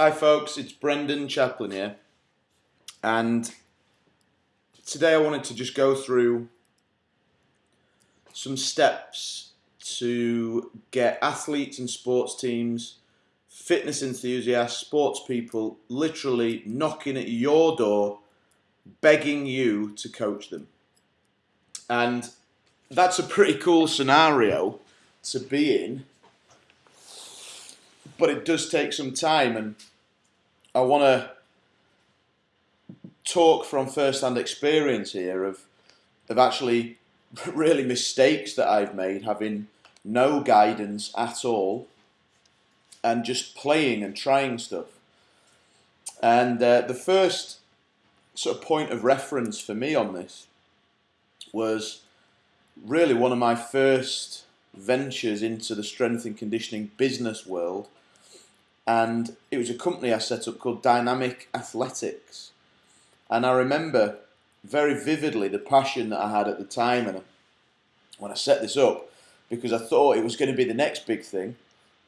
Hi folks, it's Brendan Chaplin here. And today I wanted to just go through some steps to get athletes and sports teams, fitness enthusiasts, sports people literally knocking at your door begging you to coach them. And that's a pretty cool scenario to be in but it does take some time and I want to talk from first-hand experience here of of actually really mistakes that I've made having no guidance at all and just playing and trying stuff. And uh, the first sort of point of reference for me on this was really one of my first ventures into the strength and conditioning business world and it was a company I set up called Dynamic Athletics. And I remember very vividly the passion that I had at the time and uh, when I set this up because I thought it was going to be the next big thing.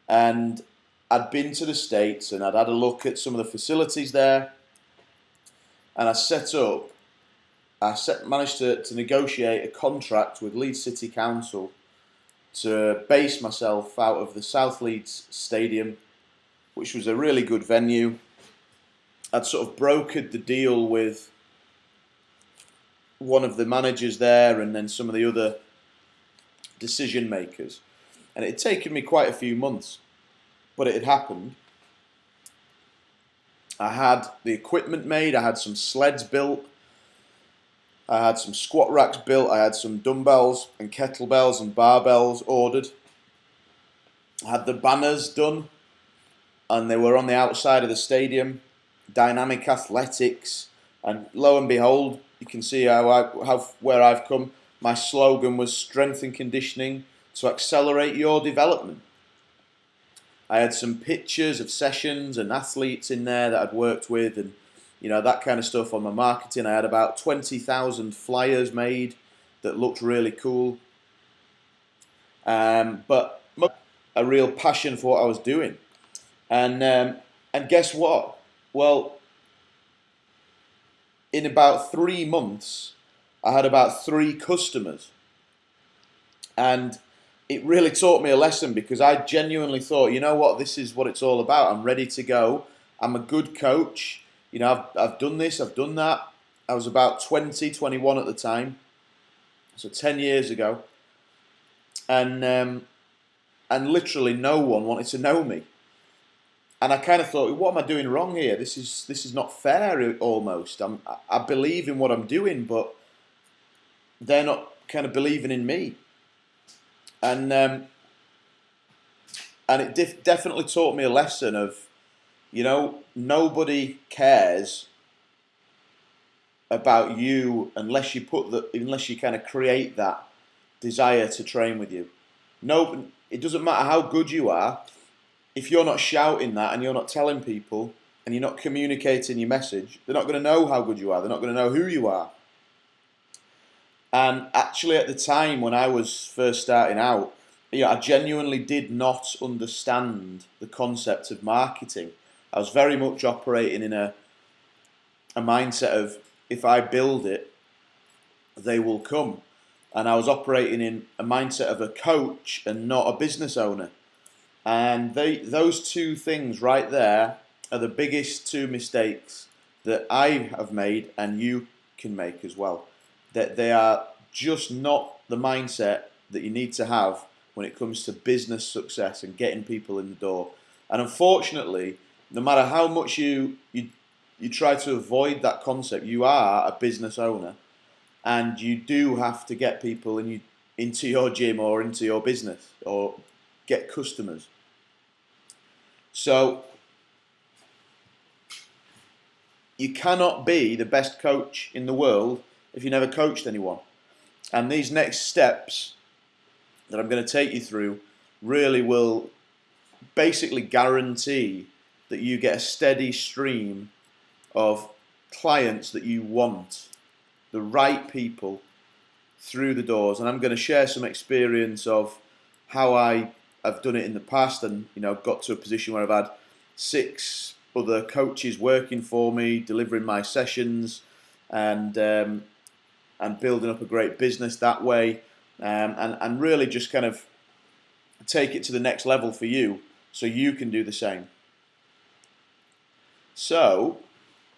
And I'd been to the States and I'd had a look at some of the facilities there. And I set up I set, managed to, to negotiate a contract with Leeds City Council to base myself out of the South Leeds Stadium which was a really good venue. I'd sort of brokered the deal with one of the managers there and then some of the other decision makers. And it had taken me quite a few months, but it had happened. I had the equipment made, I had some sleds built, I had some squat racks built, I had some dumbbells and kettlebells and barbells ordered. I had the banners done and they were on the outside of the stadium, dynamic athletics, and lo and behold, you can see how, I, how where I've come. My slogan was strength and conditioning to accelerate your development. I had some pictures of sessions and athletes in there that I'd worked with and you know that kind of stuff on my marketing. I had about 20,000 flyers made that looked really cool. Um, but a real passion for what I was doing. And um, and guess what? Well, in about three months, I had about three customers, and it really taught me a lesson because I genuinely thought, you know what, this is what it's all about. I'm ready to go. I'm a good coach. You know, I've, I've done this, I've done that. I was about 20, 21 at the time, so 10 years ago. And, um, and literally no one wanted to know me and I kind of thought, what am I doing wrong here? This is this is not fair. Almost, I'm, I believe in what I'm doing, but they're not kind of believing in me. And um, and it def definitely taught me a lesson of, you know, nobody cares about you unless you put the unless you kind of create that desire to train with you. No, it doesn't matter how good you are if you're not shouting that and you're not telling people and you're not communicating your message, they're not going to know how good you are. They're not going to know who you are. And actually, at the time when I was first starting out, you know, I genuinely did not understand the concept of marketing. I was very much operating in a a mindset of if I build it, they will come. And I was operating in a mindset of a coach and not a business owner. And they, those two things right there are the biggest two mistakes that I have made and you can make as well. That they are just not the mindset that you need to have when it comes to business success and getting people in the door. And unfortunately, no matter how much you you you try to avoid that concept, you are a business owner, and you do have to get people in you into your gym or into your business or get customers. So you cannot be the best coach in the world if you never coached anyone. And these next steps that I'm going to take you through really will basically guarantee that you get a steady stream of clients that you want, the right people through the doors. And I'm going to share some experience of how I I've done it in the past and you know got to a position where I've had six other coaches working for me, delivering my sessions, and um, and building up a great business that way, um, and and really just kind of take it to the next level for you, so you can do the same. So,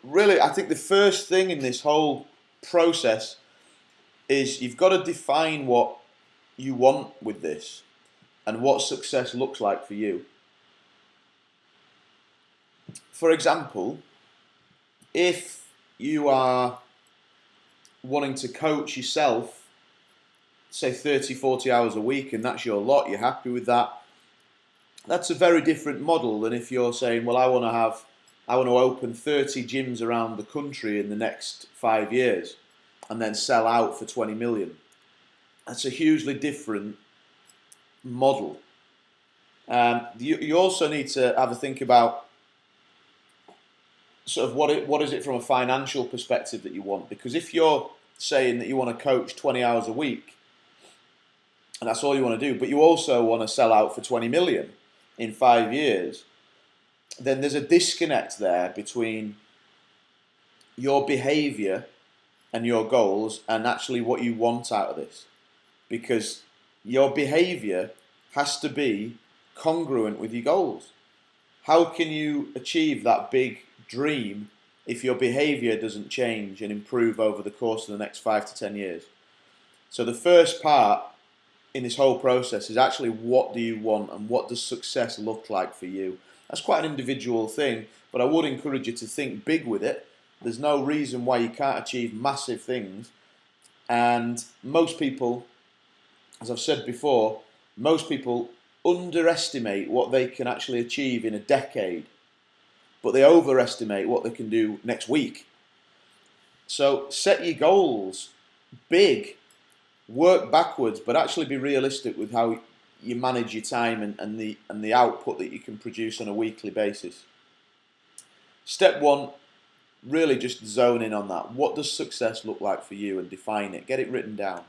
really, I think the first thing in this whole process is you've got to define what you want with this and what success looks like for you. For example, if you are wanting to coach yourself, say 30, 40 hours a week, and that's your lot, you're happy with that, that's a very different model than if you're saying, well, I want to have, I want to open 30 gyms around the country in the next five years and then sell out for 20 million. That's a hugely different model. Um, you, you also need to have a think about sort of what it, what is it from a financial perspective that you want? Because if you're saying that you want to coach 20 hours a week, and that's all you want to do, but you also want to sell out for 20 million in five years, then there's a disconnect there between your behavior and your goals and actually what you want out of this. Because your behavior has to be congruent with your goals. How can you achieve that big dream if your behavior doesn't change and improve over the course of the next five to ten years? So the first part in this whole process is actually what do you want and what does success look like for you? That's quite an individual thing, but I would encourage you to think big with it. There's no reason why you can't achieve massive things. And most people, as I've said before, most people underestimate what they can actually achieve in a decade, but they overestimate what they can do next week. So set your goals big, work backwards, but actually be realistic with how you manage your time and, and the and the output that you can produce on a weekly basis. Step one, really just zone in on that. What does success look like for you and define it? Get it written down.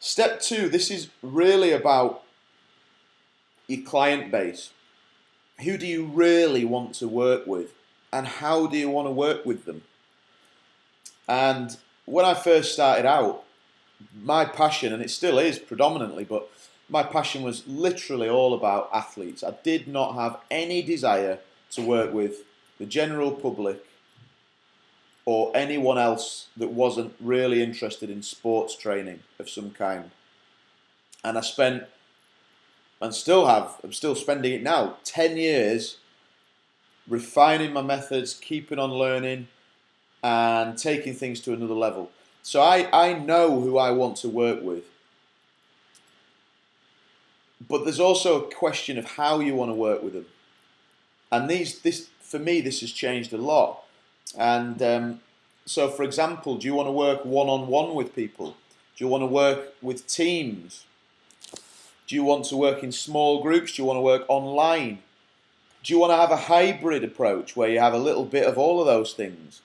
Step two, this is really about your client base. Who do you really want to work with? And how do you want to work with them? And when I first started out, my passion, and it still is predominantly, but my passion was literally all about athletes. I did not have any desire to work with the general public or anyone else that wasn't really interested in sports training of some kind. And I spent, and still have, I'm still spending it now, 10 years refining my methods, keeping on learning, and taking things to another level. So I, I know who I want to work with. But there's also a question of how you want to work with them. And these, this, for me, this has changed a lot and um, so, for example, do you want to work one on one with people? Do you want to work with teams? Do you want to work in small groups? Do you want to work online? Do you want to have a hybrid approach where you have a little bit of all of those things?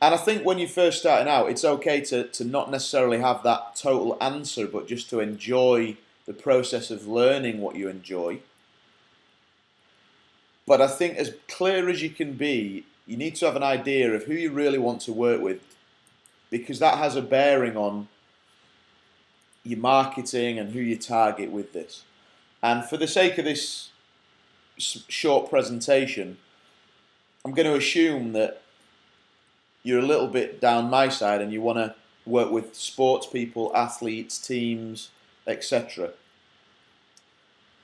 And I think when you're first starting out, it's okay to, to not necessarily have that total answer, but just to enjoy the process of learning what you enjoy. But I think as clear as you can be you need to have an idea of who you really want to work with because that has a bearing on your marketing and who you target with this. And for the sake of this short presentation, I'm going to assume that you're a little bit down my side and you want to work with sports people, athletes, teams, etc.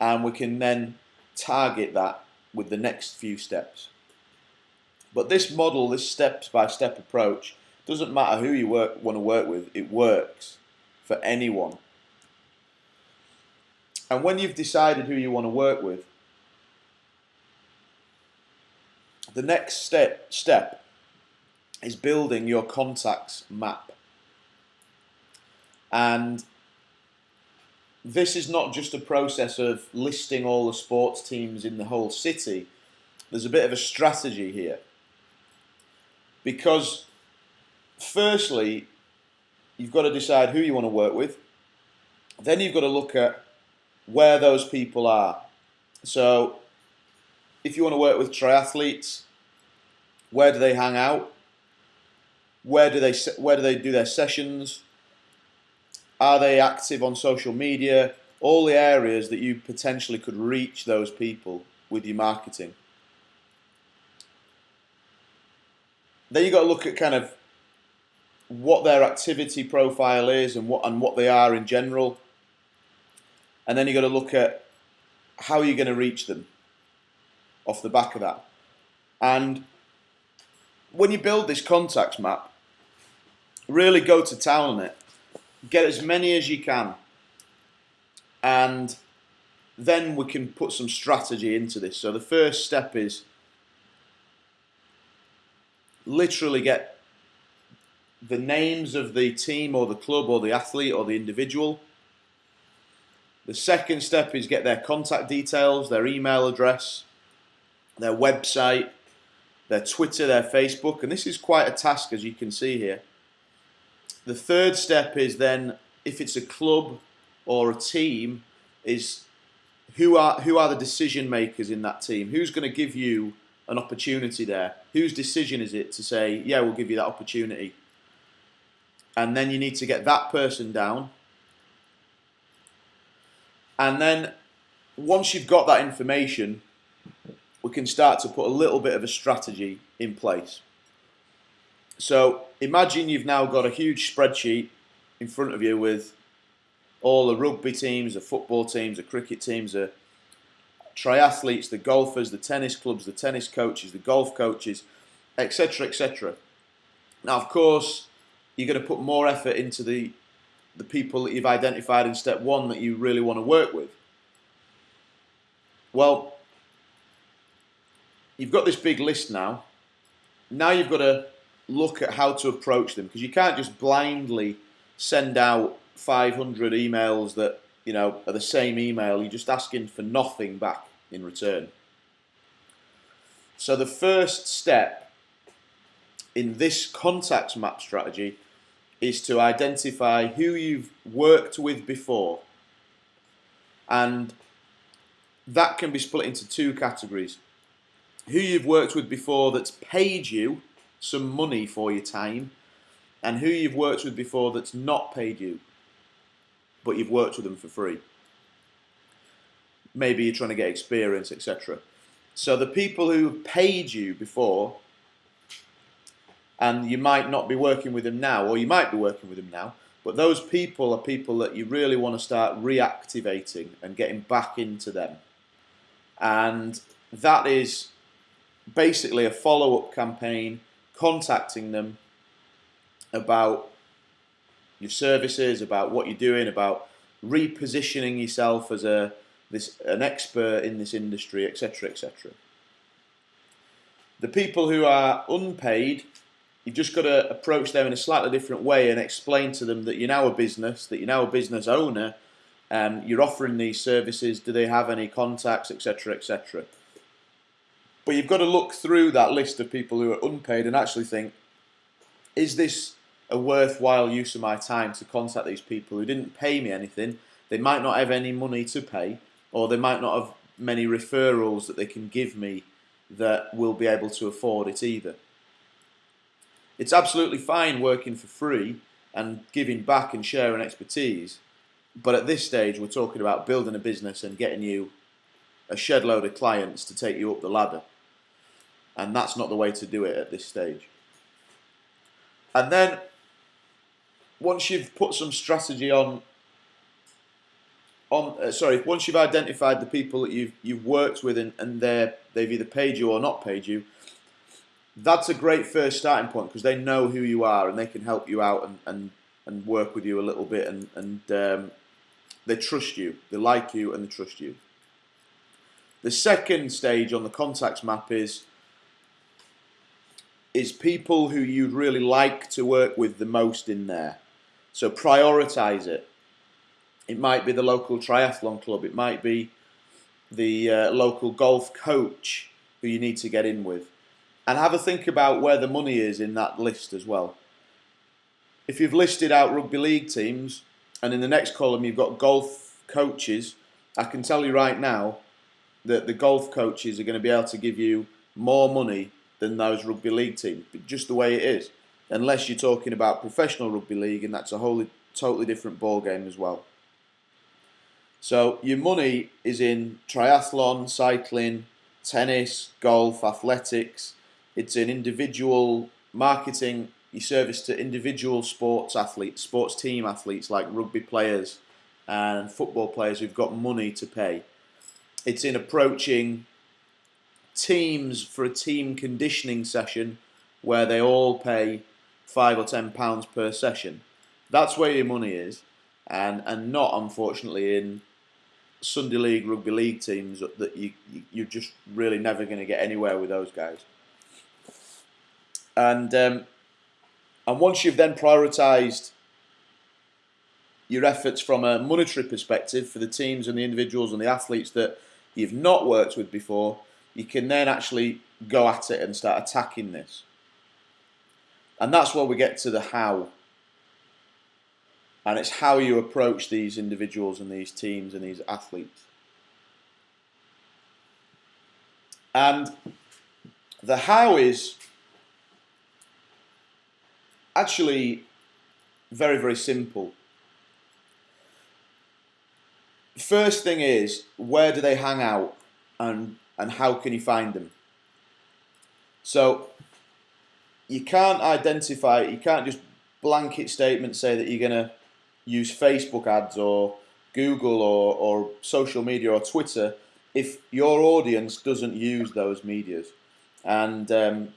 And we can then target that with the next few steps. But this model, this step-by-step -step approach, doesn't matter who you work, want to work with, it works for anyone. And when you've decided who you want to work with, the next step, step is building your contacts map. And this is not just a process of listing all the sports teams in the whole city. There's a bit of a strategy here. Because, firstly, you've got to decide who you want to work with. Then you've got to look at where those people are. So, if you want to work with triathletes, where do they hang out? Where do they where do they do their sessions? Are they active on social media? All the areas that you potentially could reach those people with your marketing. Then you've got to look at kind of what their activity profile is and what and what they are in general. And then you've got to look at how you're going to reach them off the back of that. And when you build this contacts map, really go to town on it. Get as many as you can. And then we can put some strategy into this. So the first step is literally get the names of the team or the club or the athlete or the individual. The second step is get their contact details, their email address, their website, their Twitter, their Facebook, and this is quite a task as you can see here. The third step is then, if it's a club or a team, is who are who are the decision makers in that team? Who's going to give you an opportunity there? Whose decision is it to say, yeah, we'll give you that opportunity? And then you need to get that person down. And then once you've got that information, we can start to put a little bit of a strategy in place. So imagine you've now got a huge spreadsheet in front of you with all the rugby teams, the football teams, the cricket teams, the triathletes, the golfers, the tennis clubs, the tennis coaches, the golf coaches, etc., etc. Now, of course, you're going to put more effort into the the people that you've identified in step one that you really want to work with. Well, you've got this big list now. Now you've got to look at how to approach them because you can't just blindly send out 500 emails that you know are the same email. You're just asking for nothing back in return. So the first step in this contacts map strategy is to identify who you've worked with before and that can be split into two categories who you've worked with before that's paid you some money for your time and who you've worked with before that's not paid you but you've worked with them for free. Maybe you're trying to get experience, etc. So the people who paid you before and you might not be working with them now or you might be working with them now but those people are people that you really want to start reactivating and getting back into them and that is basically a follow-up campaign contacting them about your services, about what you're doing, about repositioning yourself as a this an expert in this industry, etc., etc. The people who are unpaid, you've just got to approach them in a slightly different way and explain to them that you're now a business, that you're now a business owner, and you're offering these services. Do they have any contacts, etc., etc. But you've got to look through that list of people who are unpaid and actually think, is this a worthwhile use of my time to contact these people who didn't pay me anything? They might not have any money to pay, or they might not have many referrals that they can give me that will be able to afford it either. It's absolutely fine working for free and giving back and sharing expertise, but at this stage we're talking about building a business and getting you a shed load of clients to take you up the ladder and that's not the way to do it at this stage. And then once you've put some strategy on on uh, sorry once you've identified the people that you've you've worked with and, and they they've either paid you or not paid you that's a great first starting point because they know who you are and they can help you out and, and, and work with you a little bit and, and um, they trust you they like you and they trust you the second stage on the contacts map is is people who you'd really like to work with the most in there. So prioritize it. It might be the local triathlon club. It might be the uh, local golf coach who you need to get in with. And have a think about where the money is in that list as well. If you've listed out rugby league teams and in the next column you've got golf coaches, I can tell you right now, that the golf coaches are going to be able to give you more money than those rugby league teams, just the way it is. Unless you're talking about professional rugby league, and that's a wholly totally different ball game as well. So your money is in triathlon, cycling, tennis, golf, athletics. It's in individual marketing, your service to individual sports athletes, sports team athletes like rugby players and football players who've got money to pay. It's in approaching teams for a team conditioning session where they all pay five or ten pounds per session. That's where your money is, and and not unfortunately in Sunday League rugby league teams that you, you are just really never going to get anywhere with those guys. And um, and once you've then prioritised your efforts from a monetary perspective for the teams and the individuals and the athletes that you've not worked with before, you can then actually go at it and start attacking this. And that's where we get to the how. And it's how you approach these individuals and these teams and these athletes. And the how is actually very, very simple. First thing is, where do they hang out and, and how can you find them? So you can't identify, you can't just blanket statement say that you're going to use Facebook ads or Google or, or social media or Twitter if your audience doesn't use those medias. And um,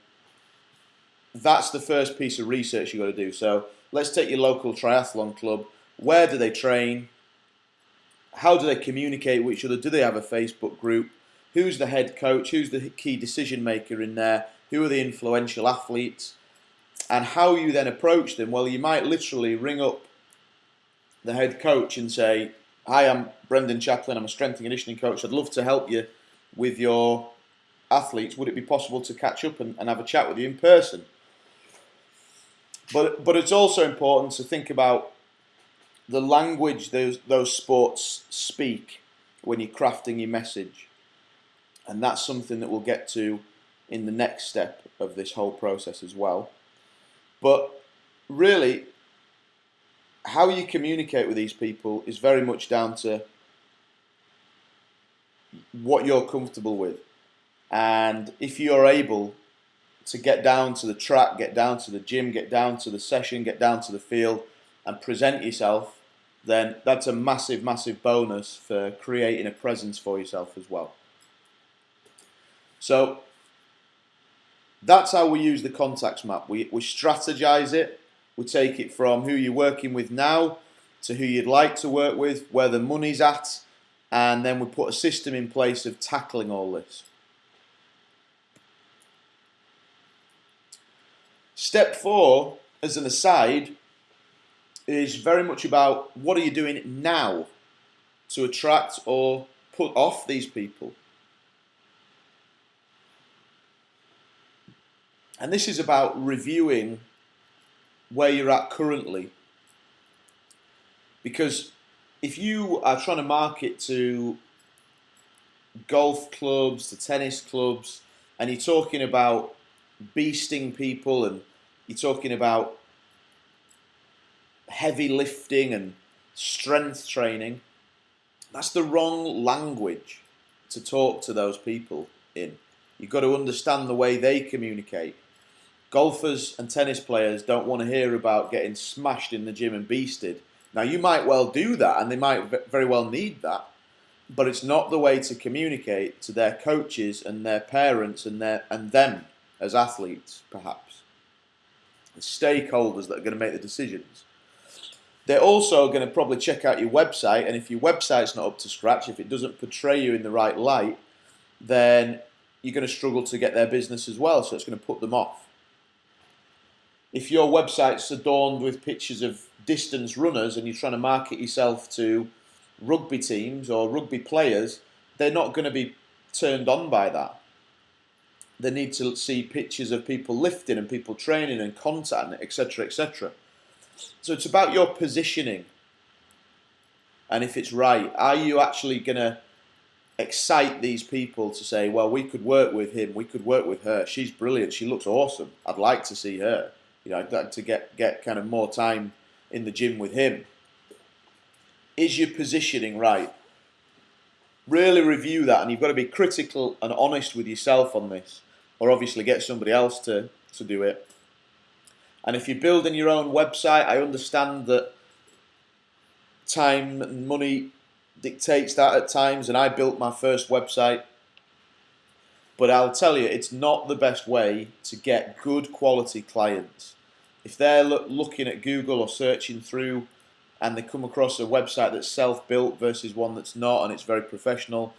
that's the first piece of research you've got to do. So let's take your local triathlon club. Where do they train? How do they communicate with each other? Do they have a Facebook group? Who's the head coach? Who's the key decision maker in there? Who are the influential athletes? And how you then approach them? Well, you might literally ring up the head coach and say, Hi, I'm Brendan Chaplin. I'm a strength and conditioning coach. I'd love to help you with your athletes. Would it be possible to catch up and, and have a chat with you in person? But, but it's also important to think about the language those, those sports speak when you're crafting your message. And that's something that we'll get to in the next step of this whole process as well. But really, how you communicate with these people is very much down to what you're comfortable with. And if you're able to get down to the track, get down to the gym, get down to the session, get down to the field, and present yourself, then that's a massive, massive bonus for creating a presence for yourself as well. So that's how we use the contacts map. We, we strategize it, we take it from who you're working with now to who you'd like to work with, where the money's at, and then we put a system in place of tackling all this. Step four, as an aside, is very much about what are you doing now to attract or put off these people. And this is about reviewing where you're at currently. Because if you are trying to market to golf clubs, to tennis clubs, and you're talking about beasting people and you're talking about heavy lifting and strength training, that's the wrong language to talk to those people in. You've got to understand the way they communicate golfers and tennis players don't want to hear about getting smashed in the gym and beasted. Now, you might well do that, and they might very well need that, but it's not the way to communicate to their coaches and their parents and their and them as athletes, perhaps. The stakeholders that are going to make the decisions. They're also going to probably check out your website, and if your website's not up to scratch, if it doesn't portray you in the right light, then you're going to struggle to get their business as well, so it's going to put them off if your website's adorned with pictures of distance runners and you're trying to market yourself to rugby teams or rugby players, they're not going to be turned on by that. They need to see pictures of people lifting and people training and content, etc., etc. So it's about your positioning and if it's right. Are you actually going to excite these people to say, well, we could work with him, we could work with her. She's brilliant. She looks awesome. I'd like to see her. You know, I'd like to get get kind of more time in the gym with him. Is your positioning right? Really review that, and you've got to be critical and honest with yourself on this, or obviously get somebody else to to do it. And if you're building your own website, I understand that time and money dictates that at times, and I built my first website. But I'll tell you, it's not the best way to get good quality clients. If they're looking at Google or searching through and they come across a website that's self-built versus one that's not and it's very professional,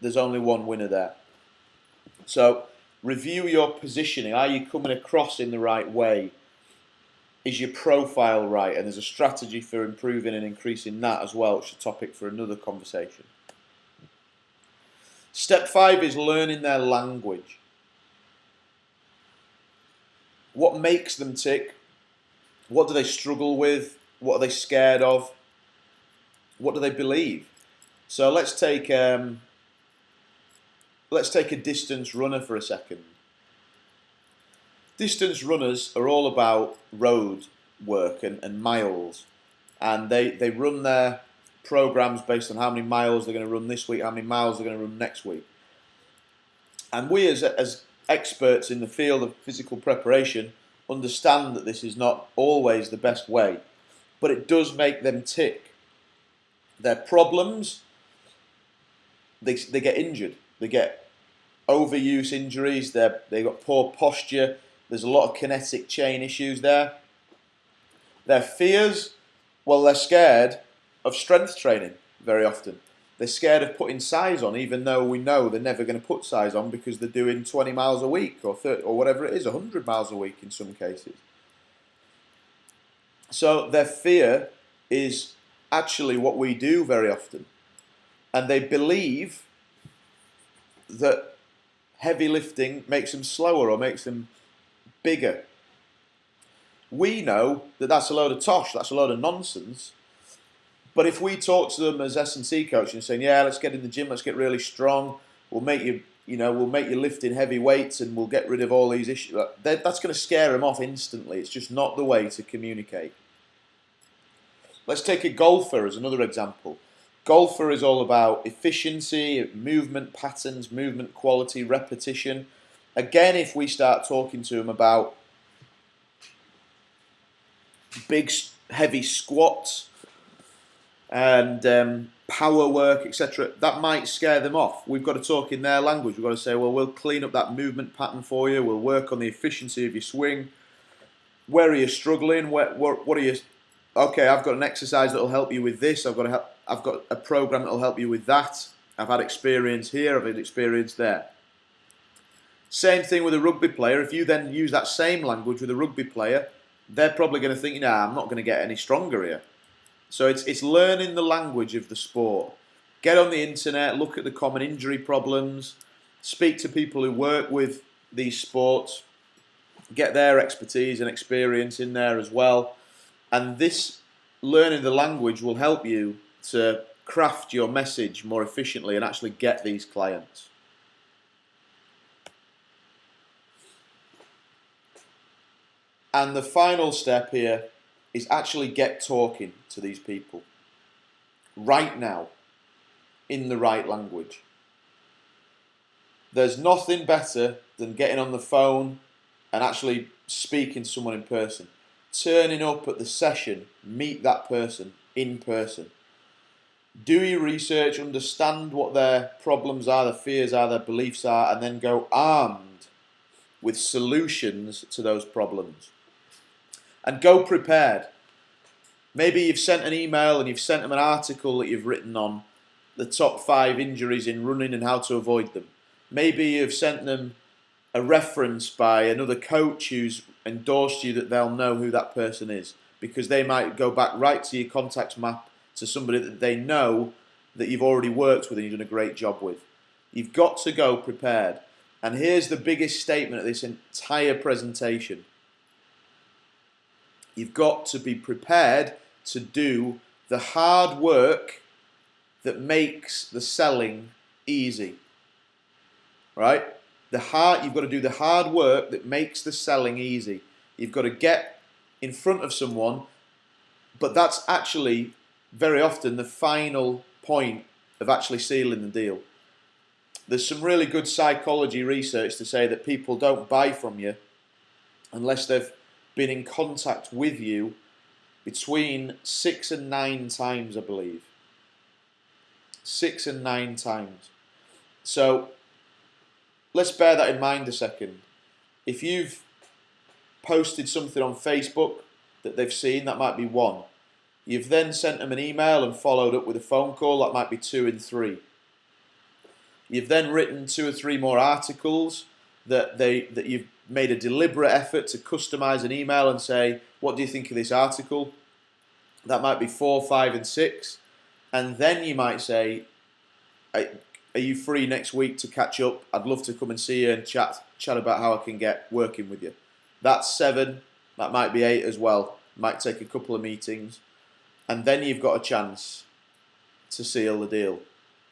there's only one winner there. So review your positioning. Are you coming across in the right way? is your profile right? And there's a strategy for improving and increasing that as well, which is a topic for another conversation. Step five is learning their language. What makes them tick? What do they struggle with? What are they scared of? What do they believe? So let's take um, let's take a distance runner for a second. Distance runners are all about road work and, and miles, and they, they run their programs based on how many miles they're going to run this week, how many miles they're going to run next week. And we, as, as experts in the field of physical preparation, understand that this is not always the best way, but it does make them tick. Their problems, they, they get injured, they get overuse injuries, they they've got poor posture, there's a lot of kinetic chain issues there. Their fears, well, they're scared of strength training very often. They're scared of putting size on, even though we know they're never going to put size on because they're doing 20 miles a week or 30 or whatever it is, 100 miles a week in some cases. So their fear is actually what we do very often. And they believe that heavy lifting makes them slower or makes them bigger. We know that that's a load of tosh, that's a load of nonsense. But if we talk to them as S&C coach and saying, yeah, let's get in the gym, let's get really strong, we'll make you, you know, we'll make you lift in heavy weights and we'll get rid of all these issues, that's going to scare them off instantly. It's just not the way to communicate. Let's take a golfer as another example. Golfer is all about efficiency, movement patterns, movement quality, repetition. Again, if we start talking to them about big, heavy squats and um, power work, etc., that might scare them off. We've got to talk in their language. We've got to say, well, we'll clean up that movement pattern for you. We'll work on the efficiency of your swing. Where are you struggling? Where, what, what are you? Okay, I've got an exercise that will help you with this. I've got a, I've got a program that will help you with that. I've had experience here. I've had experience there. Same thing with a rugby player. If you then use that same language with a rugby player, they're probably going to think, nah, I'm not going to get any stronger here. So it's, it's learning the language of the sport. Get on the internet, look at the common injury problems, speak to people who work with these sports, get their expertise and experience in there as well. And this learning the language will help you to craft your message more efficiently and actually get these clients. And the final step here is actually get talking to these people right now in the right language. There's nothing better than getting on the phone and actually speaking to someone in person. Turning up at the session, meet that person in person. Do your research, understand what their problems are, their fears are, their beliefs are, and then go armed with solutions to those problems and go prepared. Maybe you've sent an email and you've sent them an article that you've written on the top five injuries in running and how to avoid them. Maybe you've sent them a reference by another coach who's endorsed you that they'll know who that person is because they might go back right to your contacts map to somebody that they know that you've already worked with and you've done a great job with. You've got to go prepared. And here's the biggest statement of this entire presentation. You've got to be prepared to do the hard work that makes the selling easy. Right? The hard you've got to do the hard work that makes the selling easy. You've got to get in front of someone, but that's actually very often the final point of actually sealing the deal. There's some really good psychology research to say that people don't buy from you unless they've been in contact with you between six and nine times, I believe. Six and nine times. So let's bear that in mind a second. If you've posted something on Facebook that they've seen, that might be one. You've then sent them an email and followed up with a phone call, that might be two and three. You've then written two or three more articles that they that you've made a deliberate effort to customize an email and say, what do you think of this article? That might be four, five, and six. And then you might say, are you free next week to catch up? I'd love to come and see you and chat chat about how I can get working with you. That's seven. That might be eight as well. Might take a couple of meetings. And then you've got a chance to seal the deal.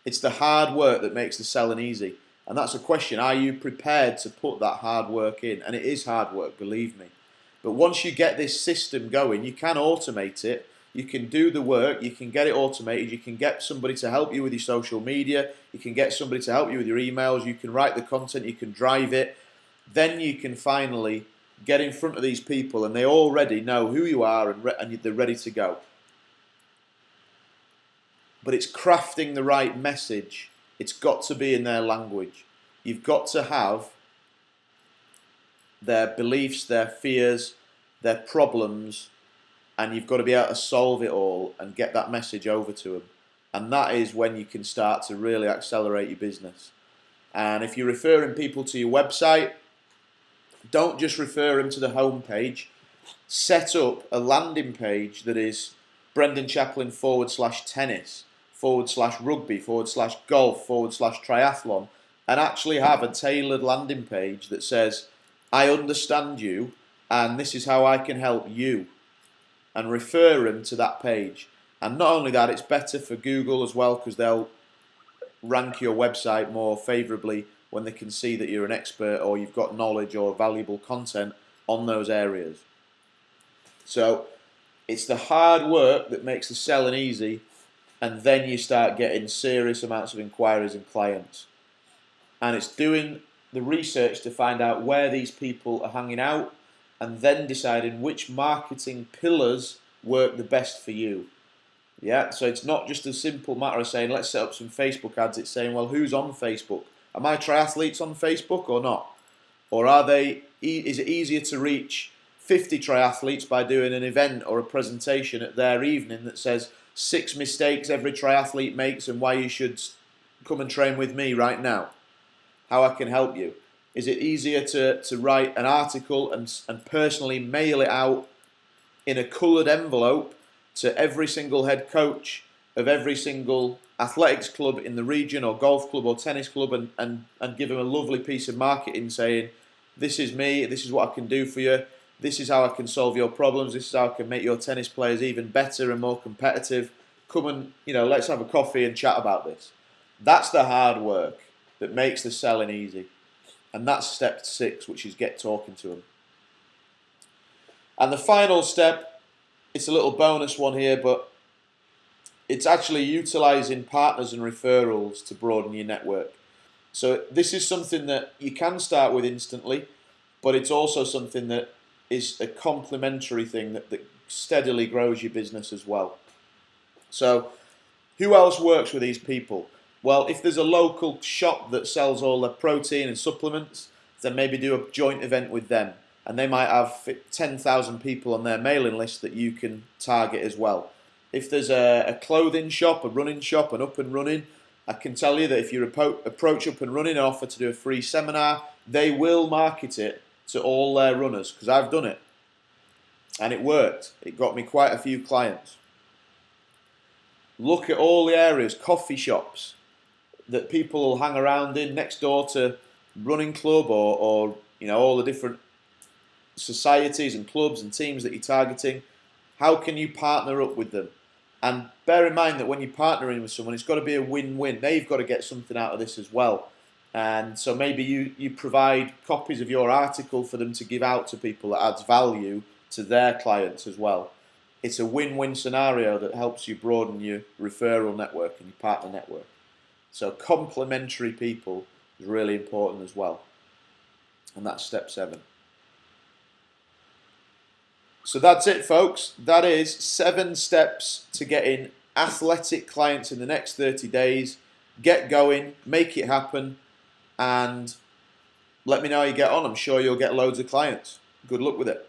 It's the hard work that makes the selling easy. And that's a question. Are you prepared to put that hard work in? And it is hard work, believe me. But once you get this system going, you can automate it. You can do the work. You can get it automated. You can get somebody to help you with your social media. You can get somebody to help you with your emails. You can write the content. You can drive it. Then you can finally get in front of these people and they already know who you are and, and they're ready to go. But it's crafting the right message it's got to be in their language. You've got to have their beliefs, their fears, their problems, and you've got to be able to solve it all and get that message over to them. And that is when you can start to really accelerate your business. And if you're referring people to your website, don't just refer them to the home page. Set up a landing page that is Brendan Chaplin forward slash tennis forward slash rugby, forward slash golf, forward slash triathlon, and actually have a tailored landing page that says, I understand you and this is how I can help you, and refer them to that page. And not only that, it's better for Google as well because they'll rank your website more favourably when they can see that you're an expert or you've got knowledge or valuable content on those areas. So it's the hard work that makes the selling easy and then you start getting serious amounts of inquiries and clients. And it's doing the research to find out where these people are hanging out and then deciding which marketing pillars work the best for you. Yeah, so it's not just a simple matter of saying let's set up some Facebook ads. It's saying, well, who's on Facebook? Are my triathletes on Facebook or not? Or are they? Is it easier to reach 50 triathletes by doing an event or a presentation at their evening that says six mistakes every triathlete makes and why you should come and train with me right now. How I can help you. Is it easier to, to write an article and, and personally mail it out in a coloured envelope to every single head coach of every single athletics club in the region or golf club or tennis club and, and, and give them a lovely piece of marketing saying, this is me, this is what I can do for you, this is how I can solve your problems. This is how I can make your tennis players even better and more competitive. Come and, you know, let's have a coffee and chat about this. That's the hard work that makes the selling easy. And that's step six, which is get talking to them. And the final step, it's a little bonus one here, but it's actually utilizing partners and referrals to broaden your network. So this is something that you can start with instantly, but it's also something that is a complementary thing that, that steadily grows your business as well. So, who else works with these people? Well, if there's a local shop that sells all their protein and supplements, then maybe do a joint event with them. And they might have 10,000 people on their mailing list that you can target as well. If there's a, a clothing shop, a running shop, an up and running, I can tell you that if you approach up and running and offer to do a free seminar, they will market it to all their runners because I've done it. And it worked. It got me quite a few clients. Look at all the areas, coffee shops that people will hang around in next door to running club or, or you know all the different societies and clubs and teams that you're targeting. How can you partner up with them? And bear in mind that when you're partnering with someone, it's got to be a win-win. They've got to get something out of this as well. And so maybe you, you provide copies of your article for them to give out to people that adds value to their clients as well. It's a win-win scenario that helps you broaden your referral network and your partner network. So complementary people is really important as well. And that's step seven. So that's it, folks. That is seven steps to getting athletic clients in the next 30 days. Get going, make it happen, and let me know how you get on. I'm sure you'll get loads of clients. Good luck with it.